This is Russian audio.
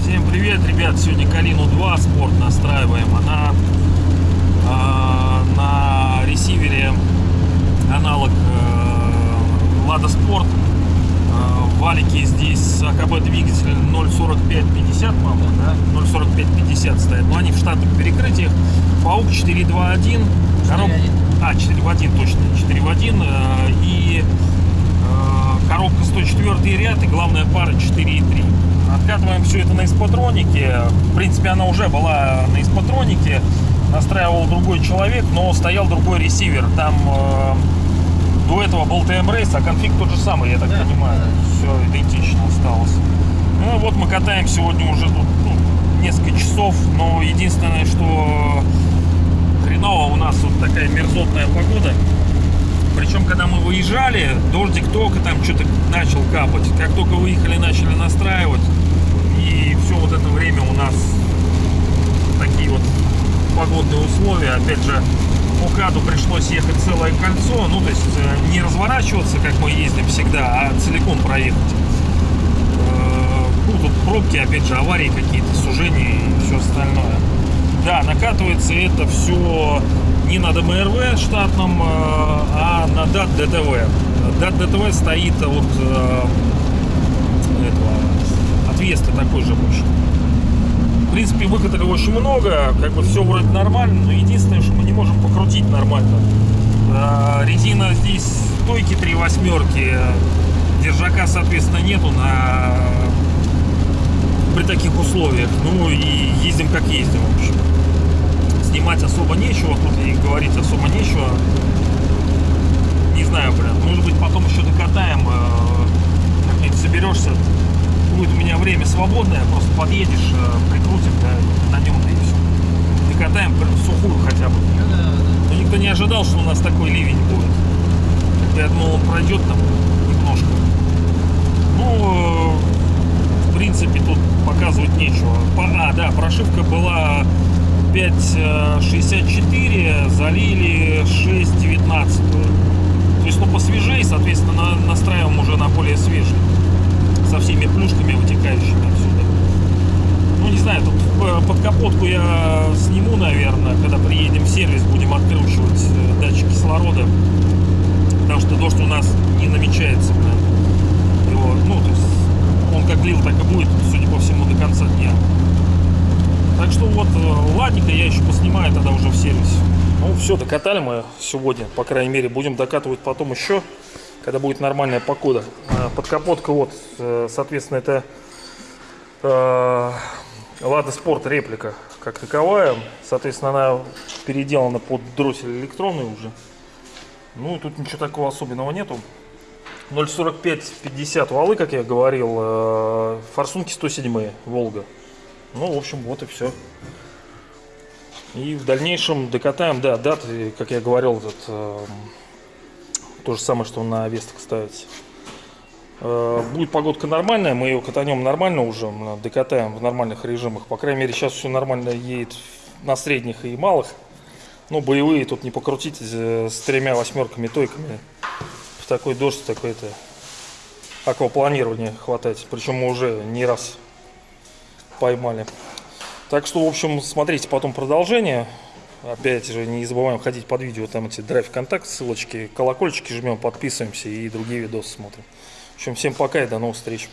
Всем привет, ребят! Сегодня Калину 2 спорт настраиваем. Она э, на ресивере аналог э, Lada Sport. Э, валики здесь АКБ двигатель 0.4550, по-моему, да? 0.4550 стоят. Но они в штатных перекрытиях. ПАУК 4.2.1. Короб... А, 4 в 1, точно. 4 в 1. Э, и э, коробка 104 ряд и главная пара 4.3. Откатываем все это на эспатронике. В принципе, она уже была на эспатронике. Настраивал другой человек, но стоял другой ресивер. Там э, до этого был TM Race, а конфиг тот же самый, я так понимаю. Все идентично осталось. Ну вот мы катаем сегодня уже тут ну, несколько часов, но единственное, что хреново у нас вот такая мерзотная погода. Причем, когда мы выезжали, дождик только там что-то начал капать. Как только выехали, начали настраивать. И все вот это время у нас такие вот погодные условия. Опять же, по каду пришлось ехать целое кольцо. Ну, то есть э, не разворачиваться, как мы ездим всегда, а целиком проехать. Э, Ну, тут пробки, опять же, аварии какие-то, сужения и все остальное. Да, накатывается это все не на ДМРВ штатном, э, а на DAT DTV. DAT DTV стоит от э, этого, от такой же больше. В принципе, выкатали очень много, как бы все вроде нормально, но единственное, что мы не можем покрутить нормально. Э, Резина здесь стойки три восьмерки, держака, соответственно, нету на при таких условиях. Ну и ездим как ездим, в общем. Снимать особо нечего, тут и говорить особо нечего. Не знаю, блин, может быть потом еще докатаем, э, как-нибудь соберешься. Будет у меня время свободное, просто подъедешь, э, прикрутим, да, на нем, и все. Докатаем сухую хотя бы. Но никто не ожидал, что у нас такой ливень будет. Я думал, он пройдет там немножко. Ну, э, в принципе, тут показывать нечего. А, да, прошивка была 5.64, залили 6.19. То есть, ну, посвежее, соответственно, на- настраиваем уже на более свежий. Со всеми плюшками, вытекающими отсюда. Ну, не знаю, тут э, под капотку я сниму, наверное, когда приедем в сервис, будем откручивать э, датчик кислорода. Потому что дождь у нас не намечается. блин. Его, ну, то есть он как лил, так и будет, судя по всему, до конца дня. Так что вот, ладненько, я еще поснимаю тогда уже в сервисе. Ну, все, докатали мы сегодня, по крайней мере. Будем докатывать потом еще, когда будет нормальная погода. Э, Подкапотка, вот, э, соответственно, это э, Lada Sport реплика как таковая. Соответственно, она переделана под дроссель электронный уже. Ну, тут ничего такого особенного нету. 0.45-50 валы, как я говорил, э, форсунки 107 Волга. Ну, в общем, вот и все. И в дальнейшем докатаем, да, даты, как я говорил, этот, э, то же самое, что на Вестах ставится. Э, будет погодка нормальная, мы ее катанем нормально уже, докатаем в нормальных режимах. По крайней мере, сейчас все нормально едет на средних и малых. Ну, боевые тут не покрутить э, с тремя восьмерками тойками. В такой дождь, такое-то аквапланирование хватать. Причем мы уже не раз поймали. Так что, в общем, смотрите потом продолжение. Опять же, не забываем ходить под видео, там эти драйв контакт, ссылочки, колокольчики жмем, подписываемся и другие видосы смотрим. В общем, всем пока и до новых встреч.